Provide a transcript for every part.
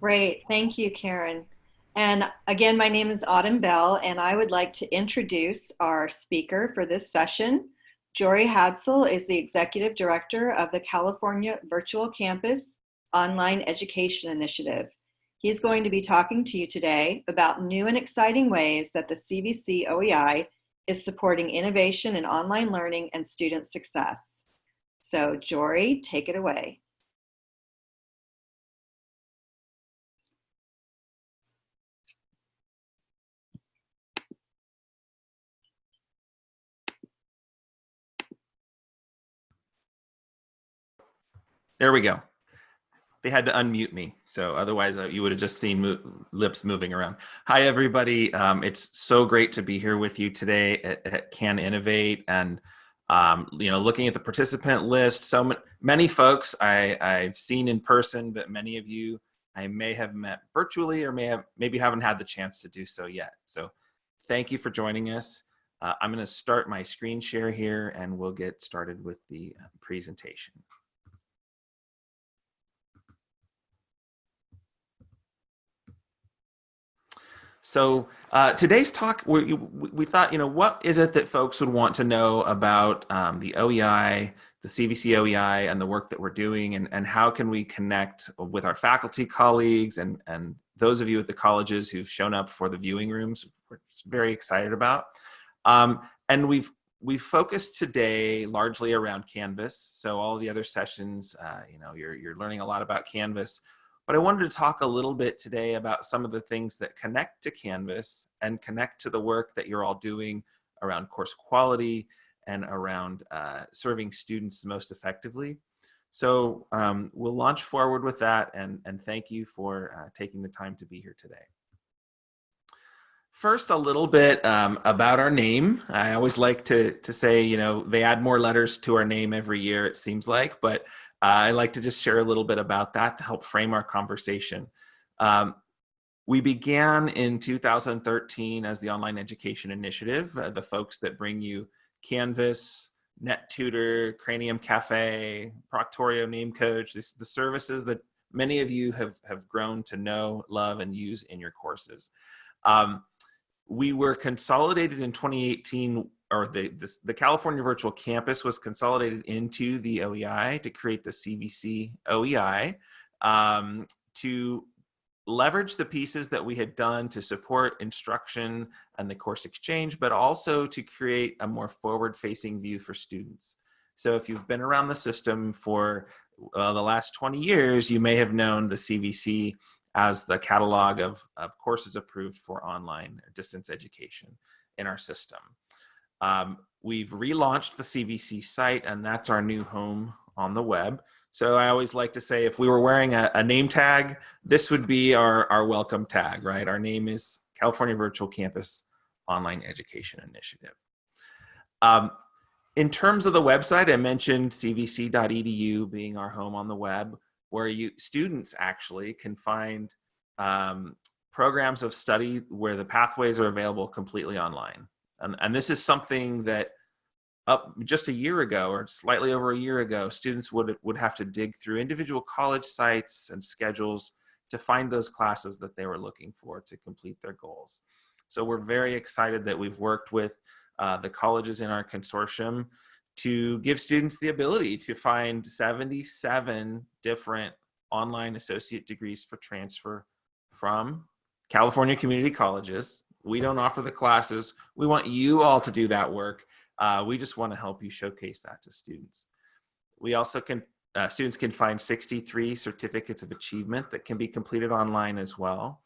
Great, thank you, Karen. And again, my name is Autumn Bell, and I would like to introduce our speaker for this session. Jory Hadsell is the Executive Director of the California Virtual Campus Online Education Initiative. He's going to be talking to you today about new and exciting ways that the CVC OEI is supporting innovation in online learning and student success. So Jory, take it away. There we go. They had to unmute me. So otherwise uh, you would have just seen mo lips moving around. Hi, everybody. Um, it's so great to be here with you today at, at Can Innovate. And, um, you know, looking at the participant list, so many folks I, I've seen in person, but many of you I may have met virtually or may have maybe haven't had the chance to do so yet. So thank you for joining us. Uh, I'm going to start my screen share here and we'll get started with the uh, presentation. So uh, today's talk, we, we thought, you know, what is it that folks would want to know about um, the OEI, the CVC OEI, and the work that we're doing, and, and how can we connect with our faculty colleagues and, and those of you at the colleges who've shown up for the viewing rooms, we're very excited about. Um, and we've we've focused today largely around Canvas. So all the other sessions, uh, you know, you're, you're learning a lot about Canvas. But I wanted to talk a little bit today about some of the things that connect to Canvas and connect to the work that you're all doing around course quality and around uh, serving students most effectively. So um, we'll launch forward with that and, and thank you for uh, taking the time to be here today. First, a little bit um, about our name. I always like to, to say, you know, they add more letters to our name every year, it seems like, but I like to just share a little bit about that to help frame our conversation. Um, we began in 2013 as the Online Education Initiative, uh, the folks that bring you Canvas, NetTutor, Cranium Cafe, Proctorio Name Coach, this, the services that many of you have, have grown to know, love, and use in your courses. Um, we were consolidated in 2018 or the, this, the California Virtual Campus was consolidated into the OEI to create the CVC OEI um, to leverage the pieces that we had done to support instruction and the course exchange, but also to create a more forward-facing view for students. So if you've been around the system for uh, the last 20 years, you may have known the CVC as the catalog of, of courses approved for online distance education in our system. Um, we've relaunched the CVC site and that's our new home on the web. So I always like to say if we were wearing a, a, name tag, this would be our, our welcome tag, right? Our name is California Virtual Campus Online Education Initiative. Um, in terms of the website, I mentioned cvc.edu being our home on the web, where you students actually can find um, programs of study where the pathways are available completely online. And, and this is something that up just a year ago or slightly over a year ago, students would, would have to dig through individual college sites and schedules to find those classes that they were looking for to complete their goals. So we're very excited that we've worked with uh, the colleges in our consortium to give students the ability to find 77 different online associate degrees for transfer from California community colleges we don't offer the classes. We want you all to do that work. Uh, we just want to help you showcase that to students. We also can, uh, students can find 63 certificates of achievement that can be completed online as well.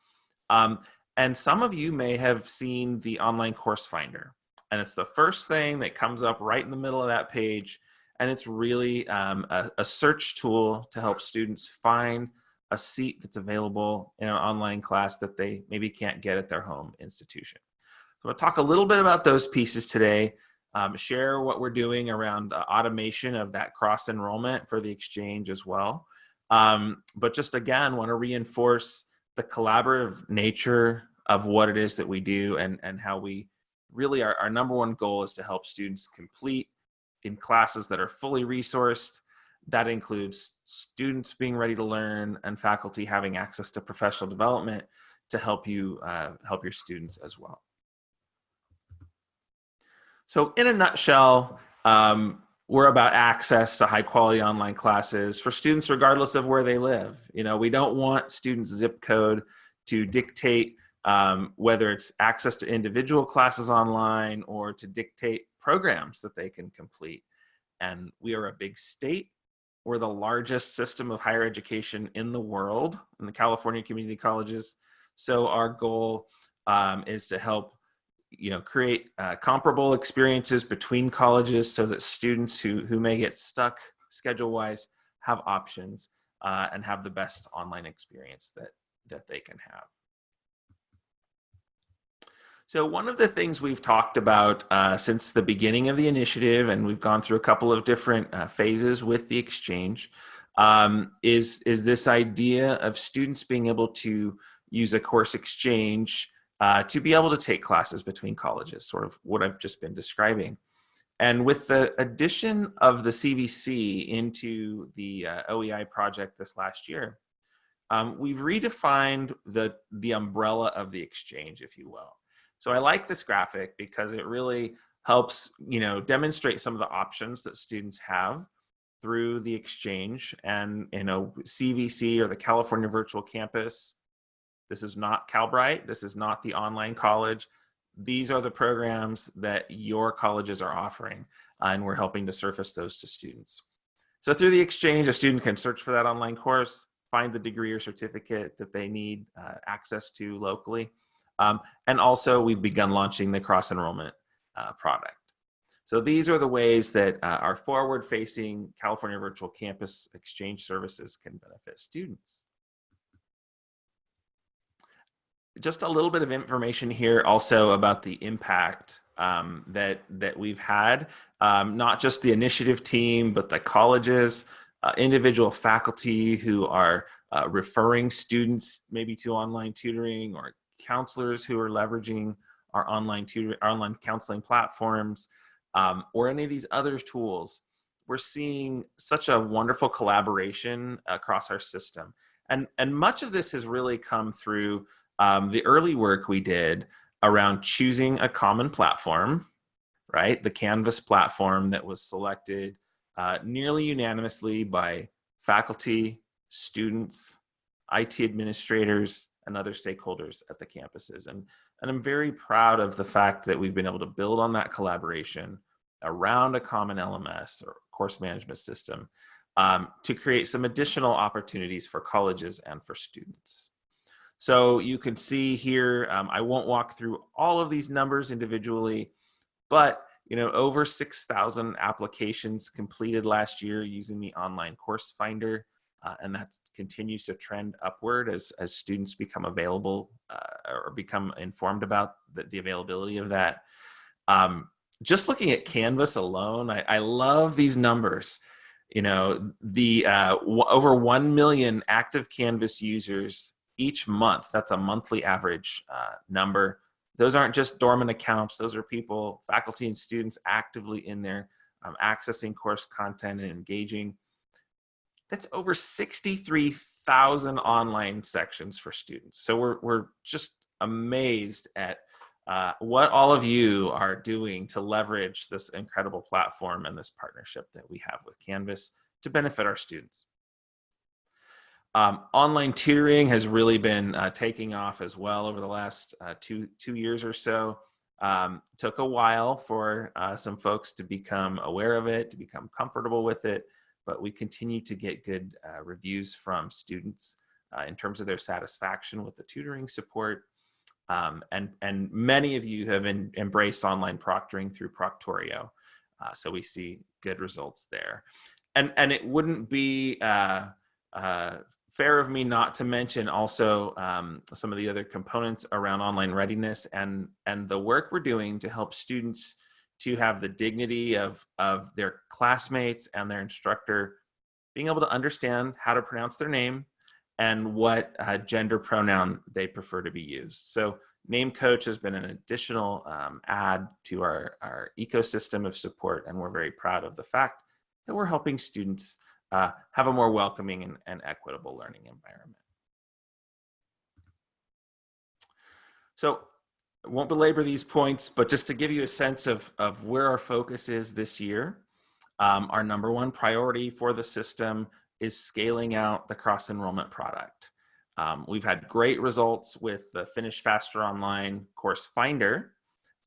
Um, and some of you may have seen the online course finder. And it's the first thing that comes up right in the middle of that page. And it's really um, a, a search tool to help students find a seat that's available in an online class that they maybe can't get at their home institution. So I'll talk a little bit about those pieces today, um, share what we're doing around uh, automation of that cross enrollment for the exchange as well. Um, but just again, want to reinforce the collaborative nature of what it is that we do and, and how we really, our, our number one goal is to help students complete in classes that are fully resourced that includes students being ready to learn and faculty having access to professional development to help you uh, help your students as well. So in a nutshell, um, we're about access to high quality online classes for students regardless of where they live. You know, we don't want students zip code to dictate um, whether it's access to individual classes online or to dictate programs that they can complete. And we are a big state. We're the largest system of higher education in the world in the California community colleges. So our goal um, is to help you know, create uh, comparable experiences between colleges so that students who, who may get stuck schedule-wise have options uh, and have the best online experience that, that they can have. So one of the things we've talked about uh, since the beginning of the initiative, and we've gone through a couple of different uh, phases with the exchange, um, is, is this idea of students being able to use a course exchange uh, to be able to take classes between colleges, sort of what I've just been describing. And with the addition of the CVC into the uh, OEI project this last year, um, we've redefined the, the umbrella of the exchange, if you will. So I like this graphic because it really helps, you know, demonstrate some of the options that students have through the exchange and, you know, CVC or the California Virtual Campus. This is not Calbright. This is not the online college. These are the programs that your colleges are offering, uh, and we're helping to surface those to students. So through the exchange, a student can search for that online course, find the degree or certificate that they need uh, access to locally, um, and also we've begun launching the cross enrollment uh, product. So these are the ways that uh, our forward facing California Virtual Campus Exchange services can benefit students. Just a little bit of information here also about the impact um, that, that we've had, um, not just the initiative team, but the colleges, uh, individual faculty who are uh, referring students maybe to online tutoring or counselors who are leveraging our online tutor, online counseling platforms, um, or any of these other tools, we're seeing such a wonderful collaboration across our system. And, and much of this has really come through um, the early work we did around choosing a common platform, right? The Canvas platform that was selected uh, nearly unanimously by faculty, students, IT administrators, and other stakeholders at the campuses. And, and I'm very proud of the fact that we've been able to build on that collaboration around a common LMS or course management system um, to create some additional opportunities for colleges and for students. So you can see here, um, I won't walk through all of these numbers individually, but you know, over 6,000 applications completed last year using the online course finder uh, and that continues to trend upward as, as students become available uh, or become informed about the, the availability of that. Um, just looking at Canvas alone, I, I love these numbers. You know, the uh, over 1 million active Canvas users each month. That's a monthly average uh, number. Those aren't just dormant accounts. Those are people, faculty and students actively in there um, accessing course content and engaging that's over 63,000 online sections for students. So we're, we're just amazed at uh, what all of you are doing to leverage this incredible platform and this partnership that we have with Canvas to benefit our students. Um, online tutoring has really been uh, taking off as well over the last uh, two, two years or so. Um, took a while for uh, some folks to become aware of it, to become comfortable with it but we continue to get good uh, reviews from students uh, in terms of their satisfaction with the tutoring support. Um, and, and many of you have in, embraced online proctoring through Proctorio. Uh, so we see good results there. And, and it wouldn't be uh, uh, fair of me not to mention also um, some of the other components around online readiness and, and the work we're doing to help students to have the dignity of, of their classmates and their instructor being able to understand how to pronounce their name and what uh, gender pronoun they prefer to be used. So Name Coach has been an additional um, add to our, our ecosystem of support, and we're very proud of the fact that we're helping students uh, have a more welcoming and, and equitable learning environment. So won't belabor these points, but just to give you a sense of, of where our focus is this year, um, our number one priority for the system is scaling out the cross enrollment product. Um, we've had great results with the Finish Faster Online course finder,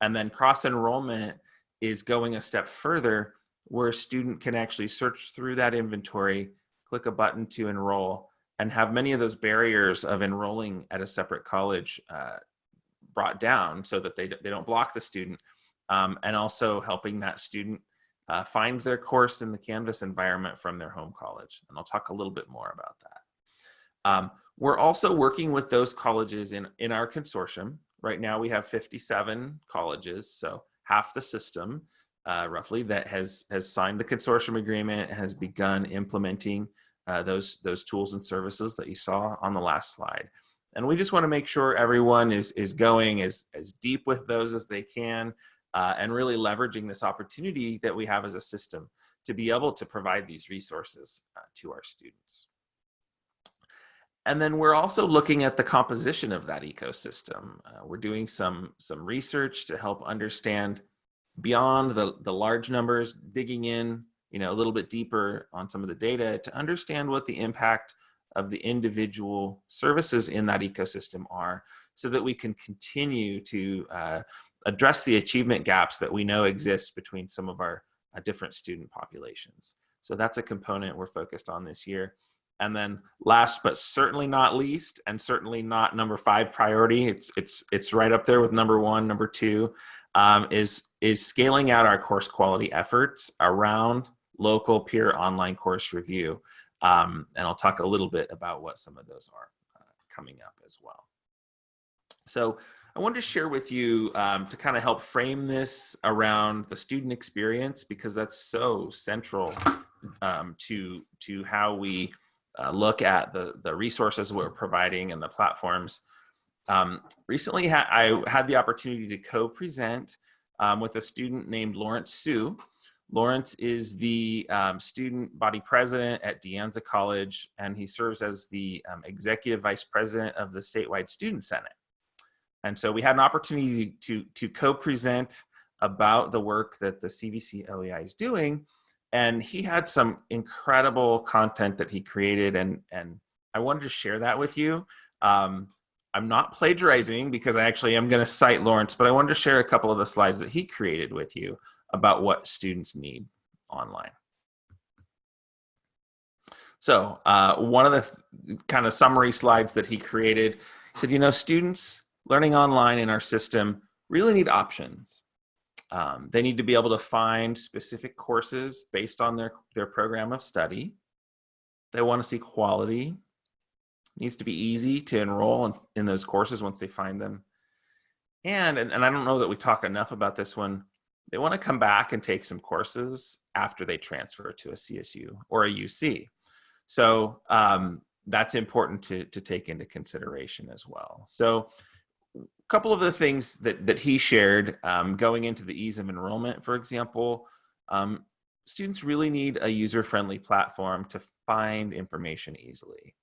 and then cross enrollment is going a step further where a student can actually search through that inventory, click a button to enroll, and have many of those barriers of enrolling at a separate college uh, brought down so that they, they don't block the student, um, and also helping that student uh, find their course in the Canvas environment from their home college. And I'll talk a little bit more about that. Um, we're also working with those colleges in, in our consortium. Right now we have 57 colleges, so half the system uh, roughly that has, has signed the consortium agreement, has begun implementing uh, those, those tools and services that you saw on the last slide. And we just wanna make sure everyone is, is going as, as deep with those as they can uh, and really leveraging this opportunity that we have as a system to be able to provide these resources uh, to our students. And then we're also looking at the composition of that ecosystem. Uh, we're doing some, some research to help understand beyond the, the large numbers, digging in you know, a little bit deeper on some of the data to understand what the impact of the individual services in that ecosystem are so that we can continue to uh, address the achievement gaps that we know exist between some of our uh, different student populations. So that's a component we're focused on this year. And then last but certainly not least, and certainly not number five priority, it's, it's, it's right up there with number one, number two, um, is, is scaling out our course quality efforts around local peer online course review. Um, and I'll talk a little bit about what some of those are uh, coming up as well. So I wanted to share with you um, to kind of help frame this around the student experience because that's so central um, to to how we uh, look at the the resources we're providing and the platforms. Um, recently, ha I had the opportunity to co-present um, with a student named Lawrence Sue. Lawrence is the um, student body president at De Anza College, and he serves as the um, executive vice president of the statewide student senate. And so we had an opportunity to, to co-present about the work that the CVC OEI is doing. And he had some incredible content that he created and, and I wanted to share that with you. Um, I'm not plagiarizing because I actually am gonna cite Lawrence, but I wanted to share a couple of the slides that he created with you about what students need online. So uh, one of the kind of summary slides that he created said, you know, students learning online in our system really need options. Um, they need to be able to find specific courses based on their, their program of study. They want to see quality. It needs to be easy to enroll in, in those courses once they find them. And, and, and I don't know that we talk enough about this one, they want to come back and take some courses after they transfer to a CSU or a UC. So um, that's important to, to take into consideration as well. So a couple of the things that, that he shared um, going into the ease of enrollment, for example, um, students really need a user-friendly platform to find information easily.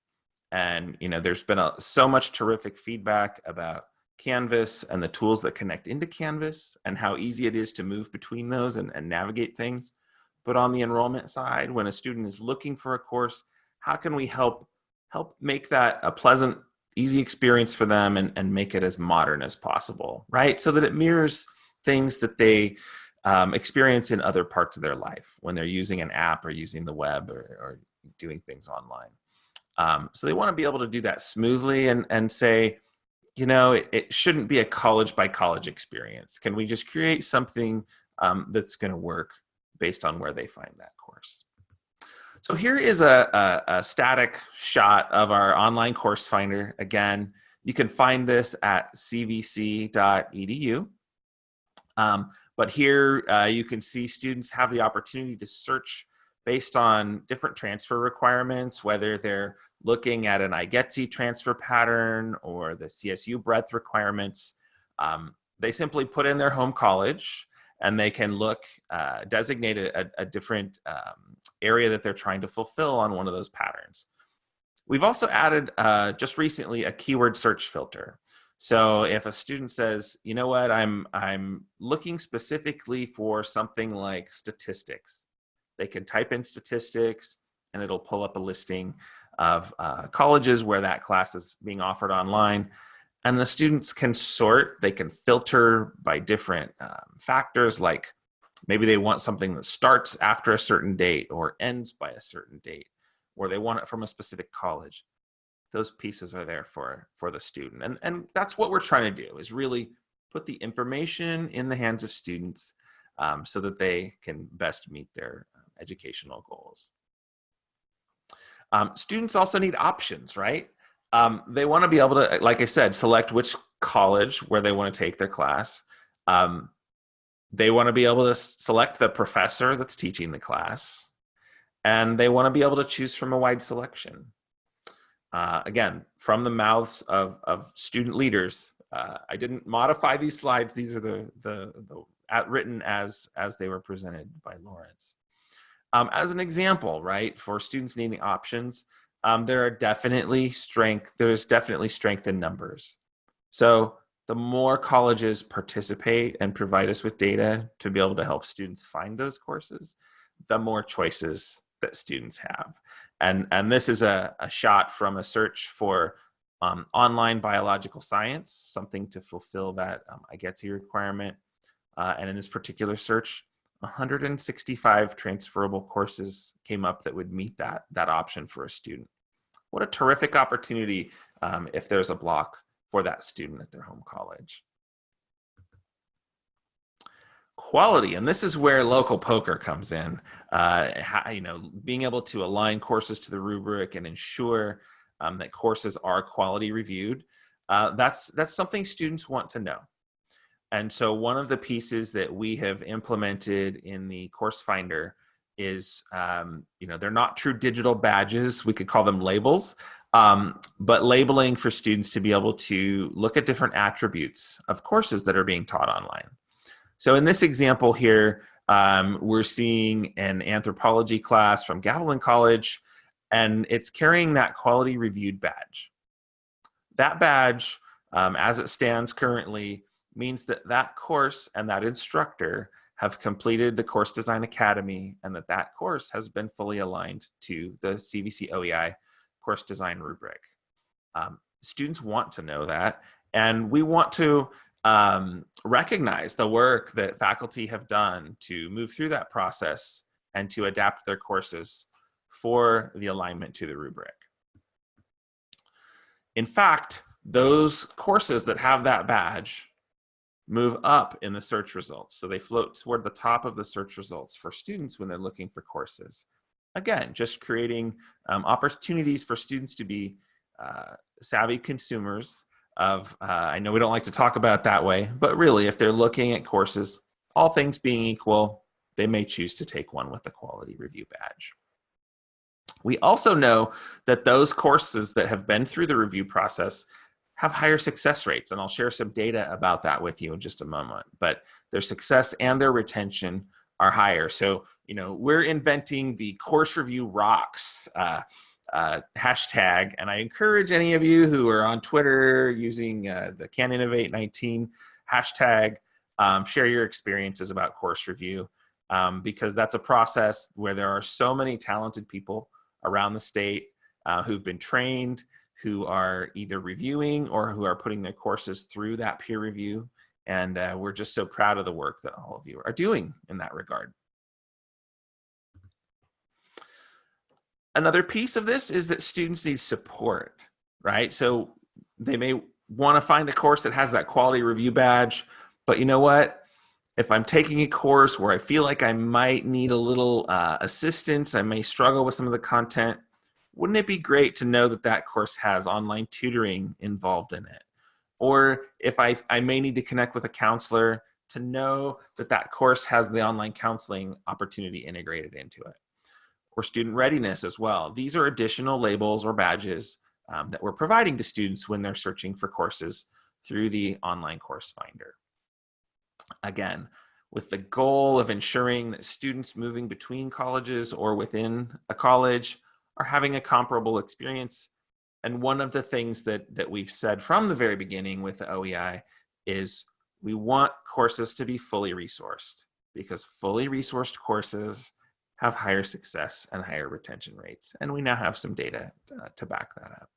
And, you know, there's been a, so much terrific feedback about Canvas and the tools that connect into Canvas and how easy it is to move between those and, and navigate things. But on the enrollment side, when a student is looking for a course, how can we help help make that a pleasant easy experience for them and, and make it as modern as possible, right? So that it mirrors things that they um, experience in other parts of their life when they're using an app or using the web or, or doing things online. Um, so they want to be able to do that smoothly and, and say, you know, it, it shouldn't be a college by college experience. Can we just create something um, that's going to work based on where they find that course? So here is a, a, a, static shot of our online course finder. Again, you can find this at cvc.edu. Um, but here uh, you can see students have the opportunity to search based on different transfer requirements, whether they're looking at an IGETC transfer pattern or the CSU breadth requirements. Um, they simply put in their home college and they can look, uh, designate a, a different um, area that they're trying to fulfill on one of those patterns. We've also added uh, just recently a keyword search filter. So if a student says, you know what, I'm, I'm looking specifically for something like statistics, they can type in statistics and it'll pull up a listing of uh, colleges where that class is being offered online. And the students can sort, they can filter by different um, factors like maybe they want something that starts after a certain date or ends by a certain date, or they want it from a specific college. Those pieces are there for, for the student. And, and that's what we're trying to do is really put the information in the hands of students um, so that they can best meet their educational goals. Um, students also need options, right? Um, they want to be able to, like I said, select which college where they want to take their class. Um, they want to be able to select the professor that's teaching the class. And they want to be able to choose from a wide selection. Uh, again, from the mouths of, of student leaders, uh, I didn't modify these slides. These are the, the, the at, written as, as they were presented by Lawrence. Um, as an example, right, for students needing options, um, there are definitely strength, there's definitely strength in numbers. So the more colleges participate and provide us with data to be able to help students find those courses, the more choices that students have. And, and this is a, a shot from a search for um, online biological science, something to fulfill that um, IGETC requirement. Uh, and in this particular search, 165 transferable courses came up that would meet that, that option for a student. What a terrific opportunity um, if there's a block for that student at their home college. Quality, and this is where local POCR comes in. Uh, you know, being able to align courses to the rubric and ensure um, that courses are quality reviewed. Uh, that's that's something students want to know. And so one of the pieces that we have implemented in the course finder is, um, you know, they're not true digital badges. We could call them labels, um, but labeling for students to be able to look at different attributes of courses that are being taught online. So in this example here, um, we're seeing an anthropology class from Gavilan College, and it's carrying that quality reviewed badge. That badge, um, as it stands currently, means that that course and that instructor have completed the Course Design Academy and that that course has been fully aligned to the CVC OEI course design rubric. Um, students want to know that and we want to um, recognize the work that faculty have done to move through that process and to adapt their courses for the alignment to the rubric. In fact, those courses that have that badge move up in the search results. So they float toward the top of the search results for students when they're looking for courses. Again, just creating um, opportunities for students to be uh, savvy consumers of, uh, I know we don't like to talk about that way, but really if they're looking at courses, all things being equal, they may choose to take one with the quality review badge. We also know that those courses that have been through the review process have higher success rates. And I'll share some data about that with you in just a moment. But their success and their retention are higher. So, you know, we're inventing the course review rocks uh, uh, hashtag. And I encourage any of you who are on Twitter using uh, the Can Innovate 19 hashtag, um, share your experiences about course review. Um, because that's a process where there are so many talented people around the state uh, who've been trained who are either reviewing or who are putting their courses through that peer review. And uh, we're just so proud of the work that all of you are doing in that regard. Another piece of this is that students need support, right? So they may want to find a course that has that quality review badge, but you know what? If I'm taking a course where I feel like I might need a little uh, assistance, I may struggle with some of the content, wouldn't it be great to know that that course has online tutoring involved in it? Or if I, I may need to connect with a counselor to know that that course has the online counseling opportunity integrated into it. Or student readiness as well. These are additional labels or badges um, that we're providing to students when they're searching for courses through the online course finder. Again, with the goal of ensuring that students moving between colleges or within a college are having a comparable experience. And one of the things that, that we've said from the very beginning with the OEI is we want courses to be fully resourced because fully resourced courses have higher success and higher retention rates. And we now have some data uh, to back that up.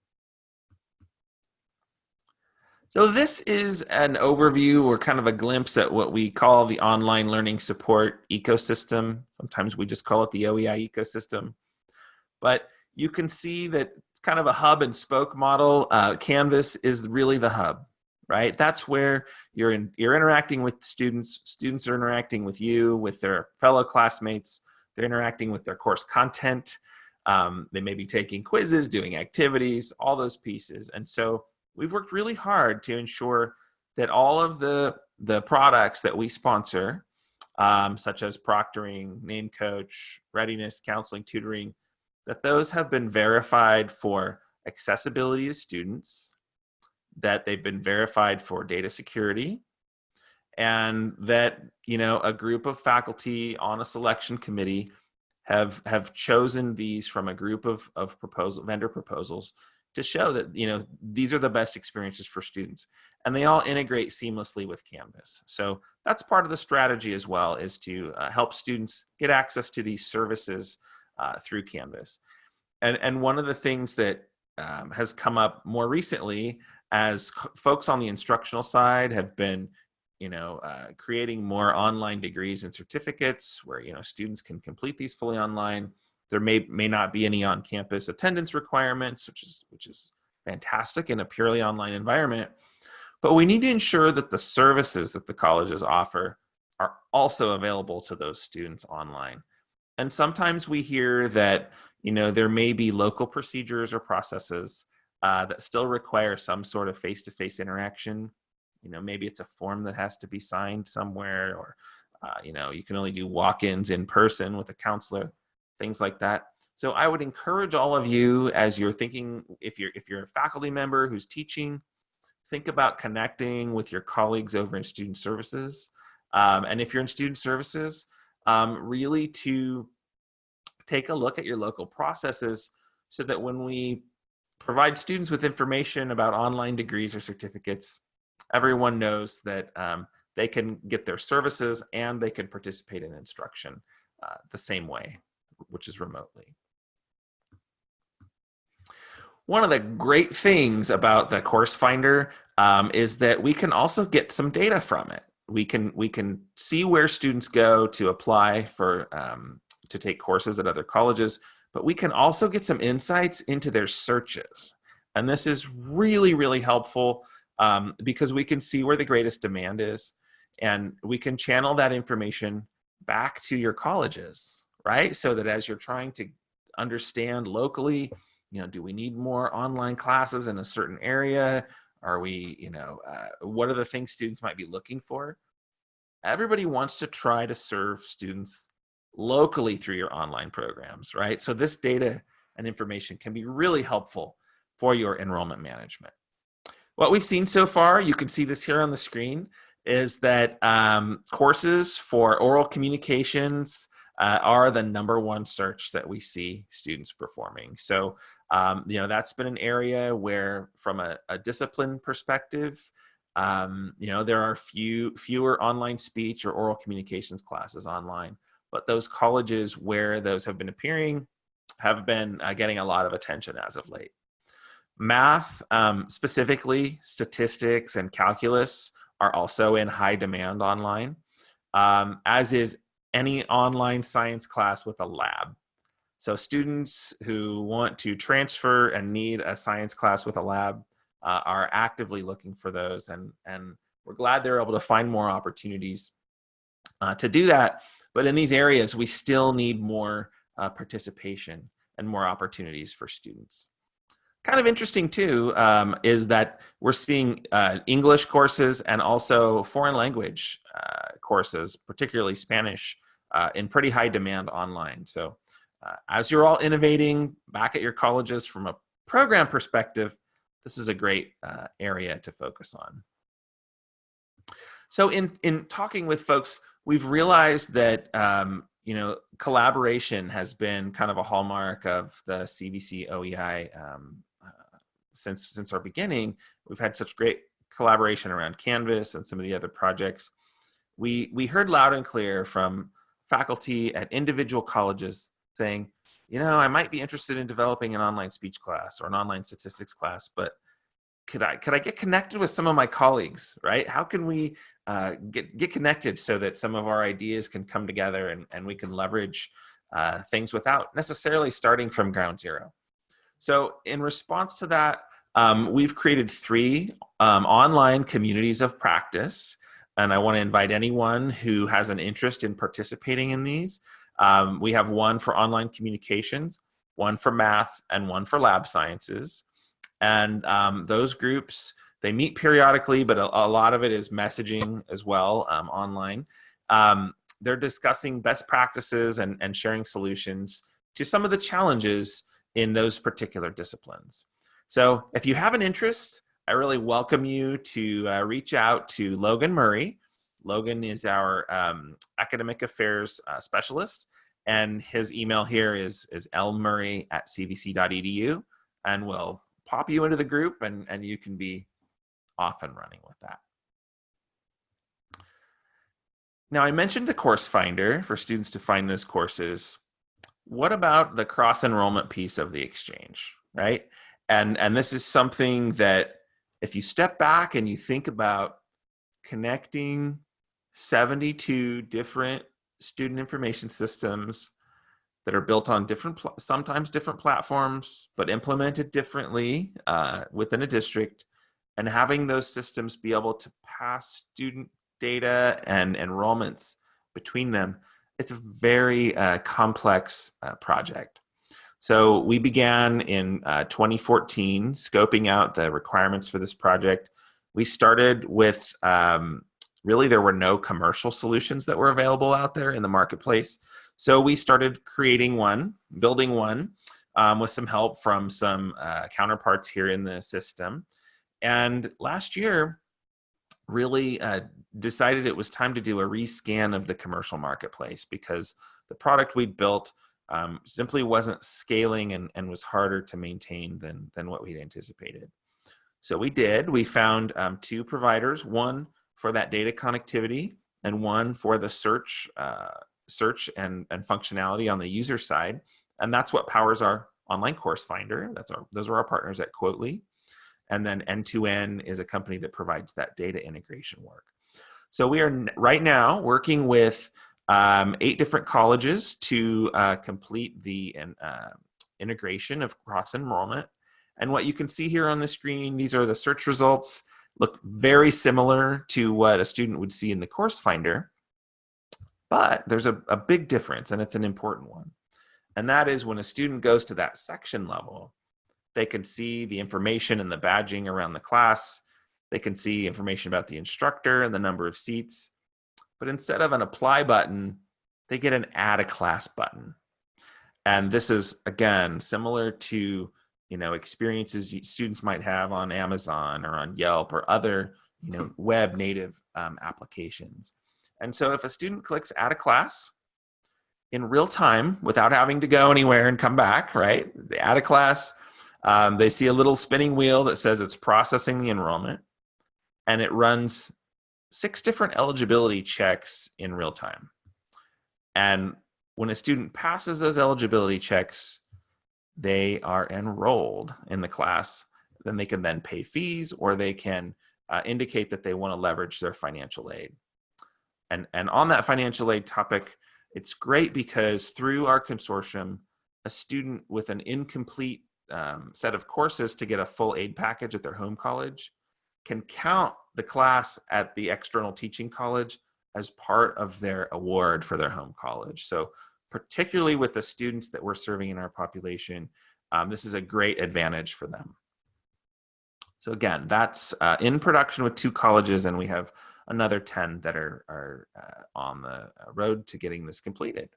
So this is an overview or kind of a glimpse at what we call the online learning support ecosystem. Sometimes we just call it the OEI ecosystem. But you can see that it's kind of a hub and spoke model. Uh, Canvas is really the hub, right? That's where you're in, you're interacting with students. Students are interacting with you, with their fellow classmates. They're interacting with their course content. Um, they may be taking quizzes, doing activities, all those pieces. And so we've worked really hard to ensure that all of the the products that we sponsor, um, such as proctoring, name coach, readiness, counseling, tutoring, that those have been verified for accessibility to students, that they've been verified for data security, and that you know a group of faculty on a selection committee have have chosen these from a group of of proposal vendor proposals to show that you know these are the best experiences for students. And they all integrate seamlessly with canvas. So that's part of the strategy as well is to uh, help students get access to these services uh, through canvas and and one of the things that um, has come up more recently as folks on the instructional side have been you know uh, creating more online degrees and certificates where you know students can complete these fully online there may may not be any on-campus attendance requirements, which is which is fantastic in a purely online environment. But we need to ensure that the services that the colleges offer are also available to those students online. And sometimes we hear that you know there may be local procedures or processes uh, that still require some sort of face-to-face -face interaction. You know, maybe it's a form that has to be signed somewhere, or uh, you know, you can only do walk-ins in person with a counselor things like that. So I would encourage all of you as you're thinking, if you're, if you're a faculty member who's teaching, think about connecting with your colleagues over in student services. Um, and if you're in student services, um, really to take a look at your local processes so that when we provide students with information about online degrees or certificates, everyone knows that um, they can get their services and they can participate in instruction uh, the same way which is remotely. One of the great things about the course finder um, is that we can also get some data from it. We can we can see where students go to apply for um, to take courses at other colleges, but we can also get some insights into their searches. And this is really, really helpful um, because we can see where the greatest demand is and we can channel that information back to your colleges right? So that as you're trying to understand locally, you know, do we need more online classes in a certain area? Are we, you know, uh, what are the things students might be looking for? Everybody wants to try to serve students locally through your online programs, right? So this data and information can be really helpful for your enrollment management. What we've seen so far, you can see this here on the screen, is that um, courses for oral communications, uh, are the number one search that we see students performing. So, um, you know, that's been an area where from a, a discipline perspective, um, you know, there are few fewer online speech or oral communications classes online, but those colleges where those have been appearing have been uh, getting a lot of attention as of late. Math, um, specifically statistics and calculus, are also in high demand online, um, as is any online science class with a lab. So students who want to transfer and need a science class with a lab uh, are actively looking for those and, and we're glad they're able to find more opportunities uh, to do that. But in these areas, we still need more uh, participation and more opportunities for students. Kind of interesting too um, is that we're seeing uh, English courses and also foreign language uh, courses, particularly Spanish, uh, in pretty high demand online. So uh, as you're all innovating back at your colleges from a program perspective, this is a great uh, area to focus on. So in, in talking with folks, we've realized that um, you know collaboration has been kind of a hallmark of the CVC OEI um, uh, since since our beginning. We've had such great collaboration around Canvas and some of the other projects. We we heard loud and clear from faculty at individual colleges saying, you know, I might be interested in developing an online speech class or an online statistics class, but could I could I get connected with some of my colleagues, right? How can we uh, get get connected so that some of our ideas can come together and, and we can leverage uh, things without necessarily starting from ground zero. So in response to that, um, we've created three um, online communities of practice. And I want to invite anyone who has an interest in participating in these. Um, we have one for online communications, one for math, and one for lab sciences. And um, those groups, they meet periodically, but a, a, lot of it is messaging as well um, online. Um, they're discussing best practices and, and sharing solutions to some of the challenges in those particular disciplines. So if you have an interest, I really welcome you to uh, reach out to Logan Murray. Logan is our um, academic affairs uh, specialist, and his email here is, is lmurray at cvc.edu, and we'll pop you into the group and, and you can be off and running with that. Now I mentioned the course finder for students to find those courses. What about the cross enrollment piece of the exchange, right? And, and this is something that if you step back and you think about connecting 72 different student information systems that are built on different, sometimes different platforms, but implemented differently uh, within a district, and having those systems be able to pass student data and enrollments between them, it's a very uh, complex uh, project. So we began in uh, 2014 scoping out the requirements for this project. We started with um, really there were no commercial solutions that were available out there in the marketplace. So we started creating one, building one um, with some help from some uh, counterparts here in the system. And last year, really uh, decided it was time to do a rescan of the commercial marketplace because the product we'd built um, simply wasn't scaling and, and was harder to maintain than, than what we'd anticipated. So we did, we found um, two providers, one for that data connectivity and one for the search uh, search and, and functionality on the user side. And that's what powers our online course finder. That's our, those are our partners at Quottly. And then N2N is a company that provides that data integration work. So we are right now working with um, eight different colleges to uh, complete the uh, integration of cross enrollment. And what you can see here on the screen, these are the search results, look very similar to what a student would see in the course finder. But there's a, a big difference, and it's an important one. And that is when a student goes to that section level, they can see the information and the badging around the class. They can see information about the instructor and the number of seats. But instead of an apply button, they get an add a class button. And this is, again, similar to you know experiences students might have on Amazon or on Yelp or other you know web native um, applications. And so if a student clicks add a class in real time without having to go anywhere and come back, right? They add a class, um, they see a little spinning wheel that says it's processing the enrollment and it runs six different eligibility checks in real time. And when a student passes those eligibility checks, they are enrolled in the class. Then they can then pay fees or they can uh, indicate that they want to leverage their financial aid. And, and on that financial aid topic, it's great because through our consortium, a student with an incomplete um, set of courses to get a full aid package at their home college can count the class at the external teaching college as part of their award for their home college. So particularly with the students that we're serving in our population, um, this is a great advantage for them. So again, that's uh, in production with two colleges and we have another 10 that are, are uh, on the uh, road to getting this completed.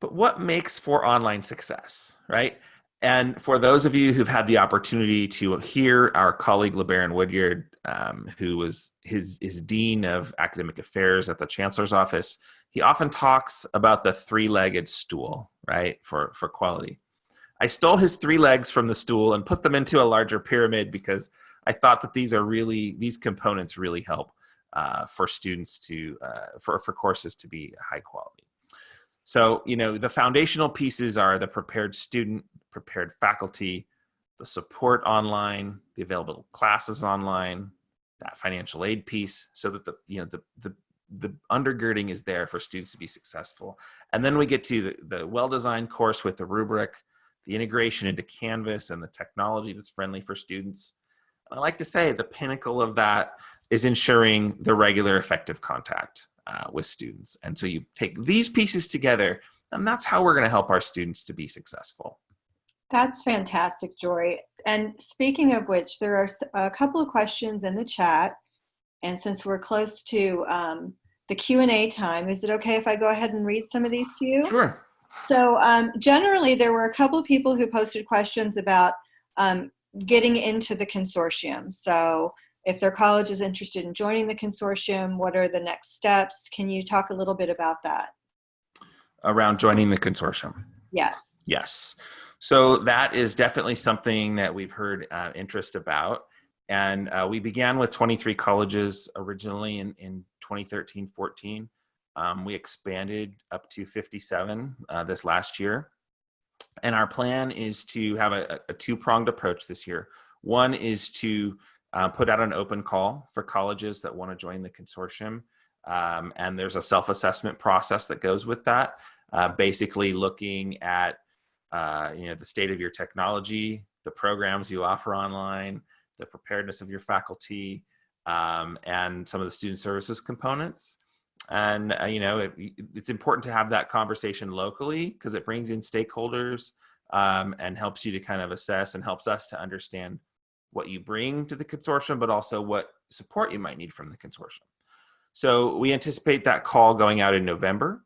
But what makes for online success, right? And for those of you who've had the opportunity to hear our colleague LeBaron Woodyard, um, who was his, his dean of academic affairs at the chancellor's office, he often talks about the three-legged stool, right, for, for quality. I stole his three legs from the stool and put them into a larger pyramid because I thought that these are really, these components really help uh, for students to, uh, for, for courses to be high quality. So, you know, the foundational pieces are the prepared student, prepared faculty, the support online, the available classes online, that financial aid piece, so that the, you know, the, the, the undergirding is there for students to be successful. And then we get to the, the well-designed course with the rubric, the integration into Canvas and the technology that's friendly for students. I like to say the pinnacle of that is ensuring the regular effective contact uh, with students. And so you take these pieces together and that's how we're gonna help our students to be successful. That's fantastic, Jory. And speaking of which, there are a couple of questions in the chat. And since we're close to um, the Q&A time, is it okay if I go ahead and read some of these to you? Sure. So um, generally, there were a couple of people who posted questions about um, getting into the consortium. So if their college is interested in joining the consortium, what are the next steps? Can you talk a little bit about that? Around joining the consortium? Yes. Yes. So that is definitely something that we've heard uh, interest about. And uh, we began with 23 colleges originally in, in 2013, 14. Um, we expanded up to 57 uh, this last year. And our plan is to have a, a two-pronged approach this year. One is to uh, put out an open call for colleges that want to join the consortium. Um, and there's a self-assessment process that goes with that, uh, basically looking at uh, you know, the state of your technology, the programs you offer online, the preparedness of your faculty, um, and some of the student services components. And, uh, you know, it, it's important to have that conversation locally because it brings in stakeholders um, and helps you to kind of assess and helps us to understand what you bring to the consortium, but also what support you might need from the consortium. So we anticipate that call going out in November.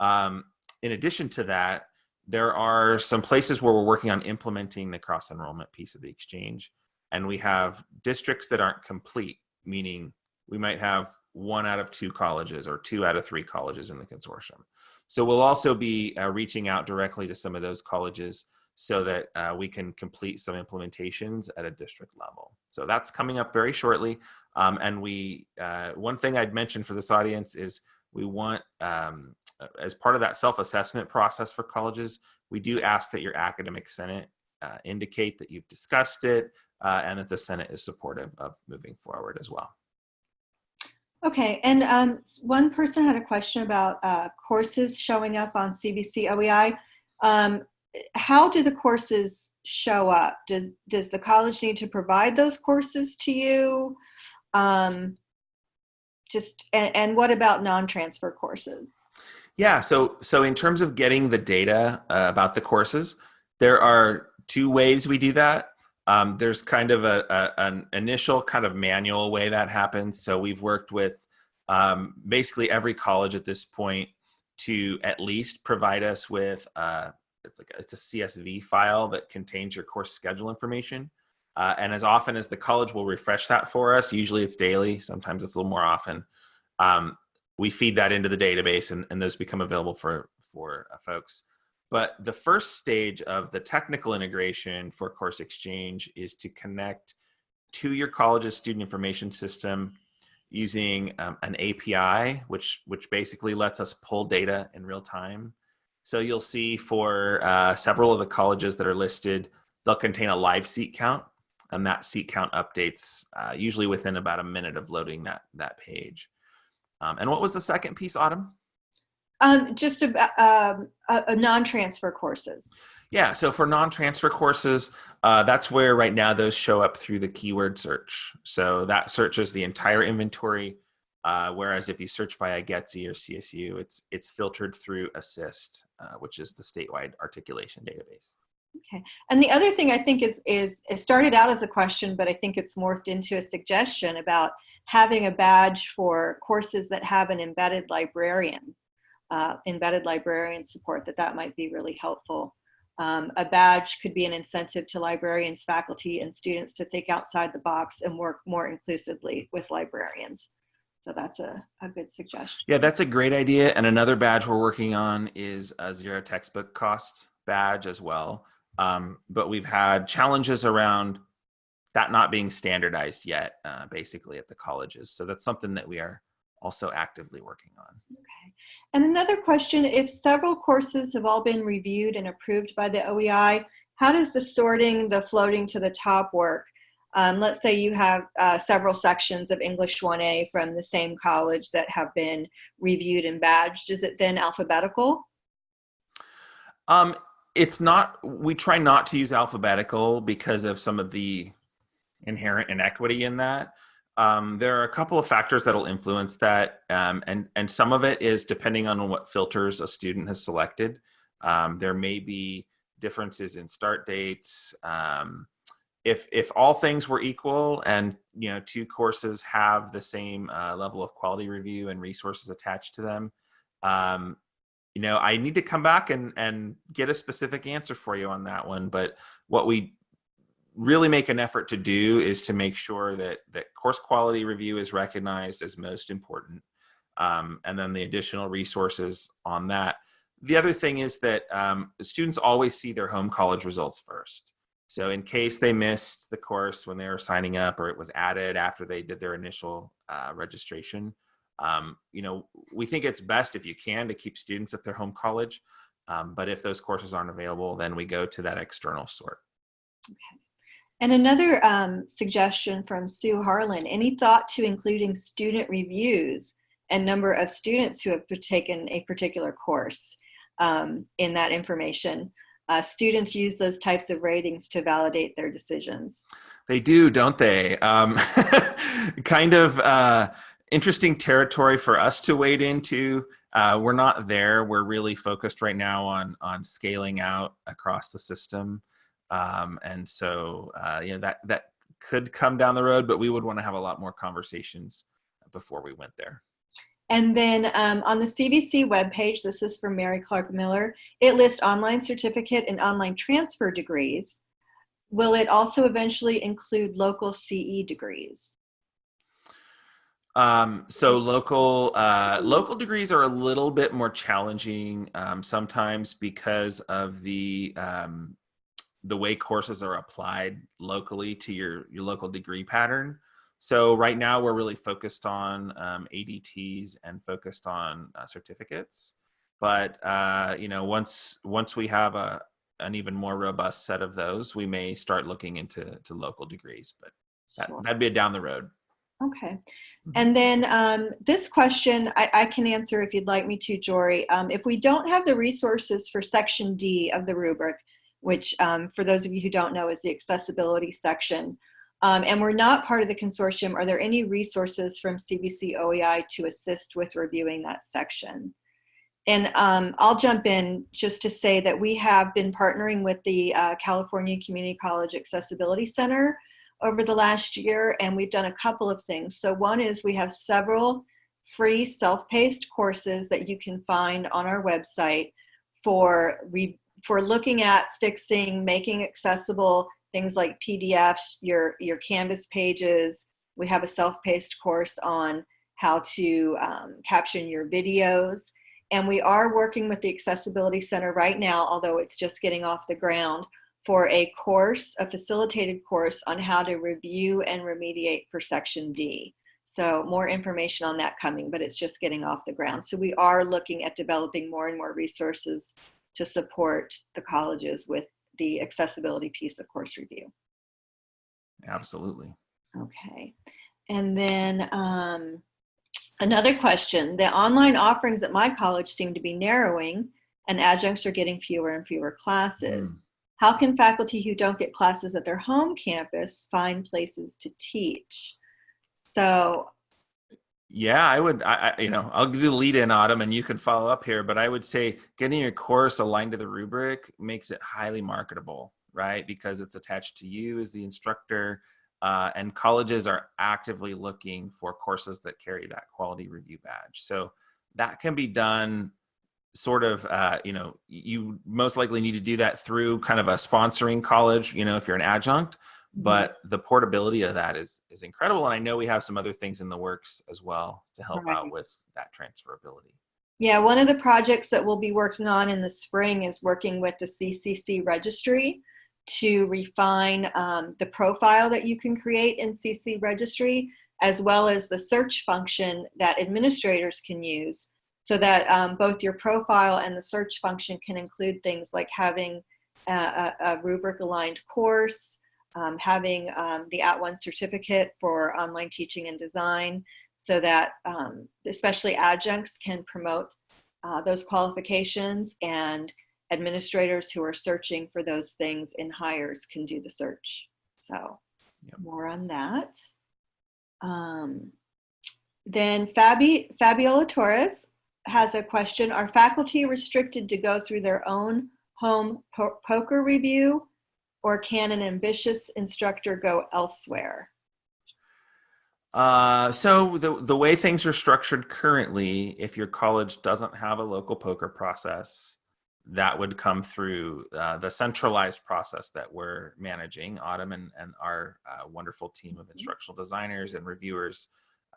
Um, in addition to that, there are some places where we're working on implementing the cross enrollment piece of the exchange. And we have districts that aren't complete, meaning we might have one out of two colleges or two out of three colleges in the consortium. So we'll also be uh, reaching out directly to some of those colleges so that uh, we can complete some implementations at a district level. So that's coming up very shortly. Um, and we, uh, one thing I'd mention for this audience is we want, um, as part of that self-assessment process for colleges, we do ask that your academic senate uh, indicate that you've discussed it uh, and that the senate is supportive of moving forward as well. Okay, and um, one person had a question about uh, courses showing up on CVC OEI. Um, how do the courses show up? Does, does the college need to provide those courses to you? Um, just, and, and what about non-transfer courses? Yeah, so, so in terms of getting the data uh, about the courses, there are two ways we do that. Um, there's kind of a, a, an initial kind of manual way that happens. So we've worked with um, basically every college at this point to at least provide us with uh, it's like a, it's a CSV file that contains your course schedule information. Uh, and as often as the college will refresh that for us, usually it's daily, sometimes it's a little more often, um, we feed that into the database and, and those become available for, for uh, folks. But the first stage of the technical integration for Course Exchange is to connect to your college's student information system using um, an API, which, which basically lets us pull data in real time. So you'll see for uh, several of the colleges that are listed, they'll contain a live seat count and that seat count updates uh, usually within about a minute of loading that, that page. Um, and what was the second piece, Autumn? Um, just a, um, non-transfer courses. Yeah, so for non-transfer courses, uh, that's where right now those show up through the keyword search. So that searches the entire inventory uh, whereas if you search by IGETC or CSU, it's, it's filtered through ASSIST, uh, which is the statewide articulation database. Okay. And the other thing I think is, is it started out as a question, but I think it's morphed into a suggestion about having a badge for courses that have an embedded librarian, uh, embedded librarian support, that that might be really helpful Um, a badge could be an incentive to librarians, faculty, and students to think outside the box and work more inclusively with librarians. So that's a, a good suggestion. Yeah, that's a great idea. And another badge we're working on is a zero textbook cost badge as well. Um, but we've had challenges around that not being standardized yet, uh, basically at the colleges. So that's something that we are also actively working on. Okay. And another question, if several courses have all been reviewed and approved by the OEI, how does the sorting, the floating to the top work? Um, let's say you have uh, several sections of English 1A from the same college that have been reviewed and badged. Is it then alphabetical? Um, it's not, we try not to use alphabetical because of some of the inherent inequity in that. Um, there are a couple of factors that'll influence that, um, and and some of it is depending on what filters a student has selected. Um, there may be differences in start dates. Um, if if all things were equal, and you know two courses have the same uh, level of quality review and resources attached to them, um, you know I need to come back and and get a specific answer for you on that one. But what we really make an effort to do is to make sure that that course quality review is recognized as most important um, and then the additional resources on that the other thing is that um, students always see their home college results first so in case they missed the course when they were signing up or it was added after they did their initial uh, registration um, you know we think it's best if you can to keep students at their home college um, but if those courses aren't available then we go to that external sort okay and another um, suggestion from Sue Harlan, any thought to including student reviews and number of students who have taken a particular course um, in that information? Uh, students use those types of ratings to validate their decisions. They do, don't they? Um, kind of uh, interesting territory for us to wade into. Uh, we're not there. We're really focused right now on on scaling out across the system. Um, and so, uh, you know, that, that could come down the road, but we would want to have a lot more conversations before we went there. And then um, on the CVC webpage, this is from Mary Clark Miller, it lists online certificate and online transfer degrees. Will it also eventually include local CE degrees? Um, so local uh, local degrees are a little bit more challenging um, sometimes because of the um, the way courses are applied locally to your, your local degree pattern. So right now we're really focused on um, ADTs and focused on uh, certificates. But uh, you know, once once we have a an even more robust set of those, we may start looking into to local degrees. But that, sure. that'd be a down the road. Okay. Mm-hmm. And then um, this question I, I, can answer if you'd like me to, Jory. Um, if we don't have the resources for section D of the rubric, which um, for those of you who don't know is the accessibility section. Um, and we're not part of the consortium. Are there any resources from CVC OEI to assist with reviewing that section? And um, I'll jump in just to say that we have been partnering with the uh, California Community College Accessibility Center over the last year, and we've done a couple of things. So one is we have several free self-paced courses that you can find on our website for we for looking at fixing, making accessible things like PDFs, your, your Canvas pages. We have a self-paced course on how to um, caption your videos. And we are working with the Accessibility Center right now, although it's just getting off the ground, for a course, a facilitated course on how to review and remediate for Section D. So more information on that coming, but it's just getting off the ground. So we are looking at developing more and more resources to support the colleges with the accessibility piece of course review. Absolutely. Okay. And then um, another question, the online offerings at my college seem to be narrowing and adjuncts are getting fewer and fewer classes. Mm. How can faculty who don't get classes at their home campus find places to teach? So yeah, I would. I, I, you know, I'll do the lead in, Autumn, and you can follow up here. But I would say getting your course aligned to the rubric makes it highly marketable, right? Because it's attached to you as the instructor, uh, and colleges are actively looking for courses that carry that quality review badge. So that can be done sort of uh, you know you most likely need to do that through kind of a sponsoring college you know if you're an adjunct but the portability of that is is incredible and i know we have some other things in the works as well to help Right. out with that transferability Yeah, one of the projects that we'll be working on in the spring is working with the CCC registry to refine um, the profile that you can create in CC registry, as well as the search function that administrators can use so that um, both your profile and the search function can include things like having a, a, rubric aligned course, um, having um, the @ONE certificate for online teaching and design, so that um, especially adjuncts can promote uh, those qualifications and administrators who are searching for those things in hires can do the search. So Yep. more on that. Um, then Fabi, Fabiola Torres has a question. Are faculty restricted to go through their own home po- POCR review or can an ambitious instructor go elsewhere? Uh, so the the way things are structured currently, if your college doesn't have a local POCR process, that would come through uh, the centralized process that we're managing. Autumn and, and our uh, wonderful team of instructional designers and reviewers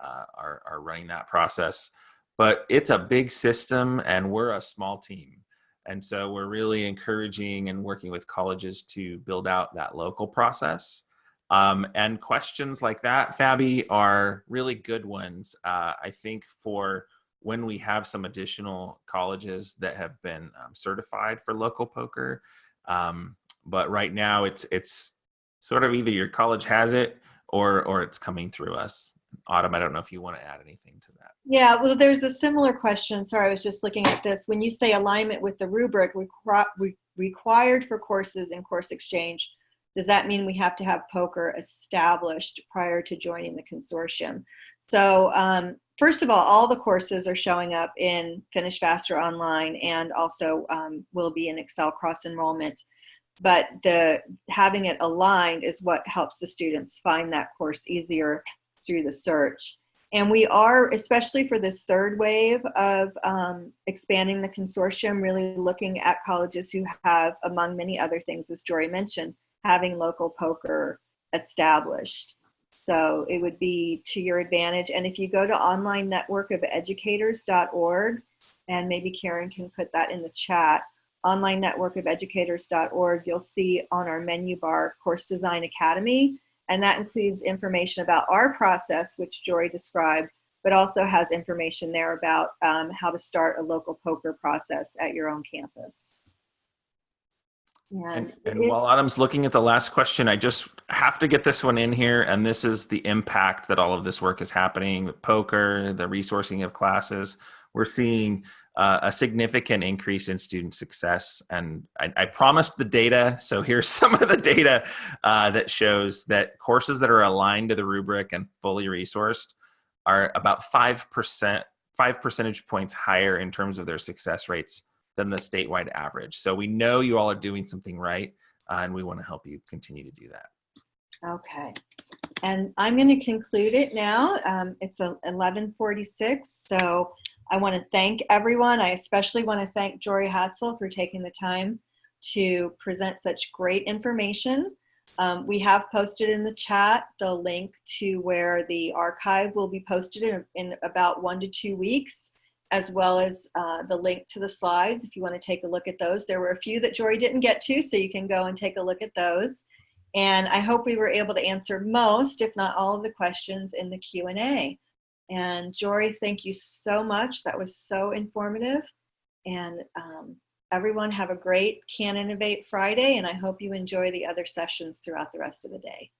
uh, are are running that process. But it's a big system, and we're a small team, and so we're really encouraging and working with colleges to build out that local process. Um, and questions like that, Fabi, are really good ones. Uh, I think for when we have some additional colleges that have been um, certified for local POCR, um, but right now it's it's sort of either your college has it or or it's coming through us. Autumn, I don't know if you want to add anything to that. Yeah, well, there's a similar question. Sorry, I was just looking at this. When you say alignment with the rubric requi- re- required for courses in course exchange, does that mean we have to have POCR established prior to joining the consortium? So, um, first of all, all the courses are showing up in Finish Faster Online and also um, will be in Excel cross enrollment. But the having it aligned is what helps the students find that course easier through the search. And we are, especially for this third wave of um, expanding the consortium, really looking at colleges who have, among many other things, as Jory mentioned, having local POCR established. So it would be to your advantage. And if you go to online network of educators.org, and maybe Karen can put that in the chat, online network of educators.org, you'll see on our menu bar Course Design Academy. And that includes information about our process, which Jory described, but also has information there about um, how to start a local POCR process at your own campus. And, it- and while Autumn's looking at the last question, I just have to get this one in here. And this is the impact that all of this work is happening with POCR, the resourcing of classes. We're seeing uh, a significant increase in student success. And I, I promised the data. So here's some of the data uh, that shows that courses that are aligned to the rubric and fully resourced are about 5%, 5 percentage points higher in terms of their success rates than the statewide average. So we know you all are doing something right, uh, and we want to help you continue to do that. Okay. And I'm going to conclude it now. Um, it's a 1146. So I want to thank everyone. I especially want to thank Jory Hadsell for taking the time to present such great information. Um, we have posted in the chat the link to where the archive will be posted in, in about one to two weeks, as well as uh, the link to the slides if you want to take a look at those. There were a few that Jory didn't get to, so you can go and take a look at those. And I hope we were able to answer most, if not all of the questions in the Q&A. And Jory, thank you so much. That was so informative. And um, everyone have a great Can Innovate Friday, and I hope you enjoy the other sessions throughout the rest of the day.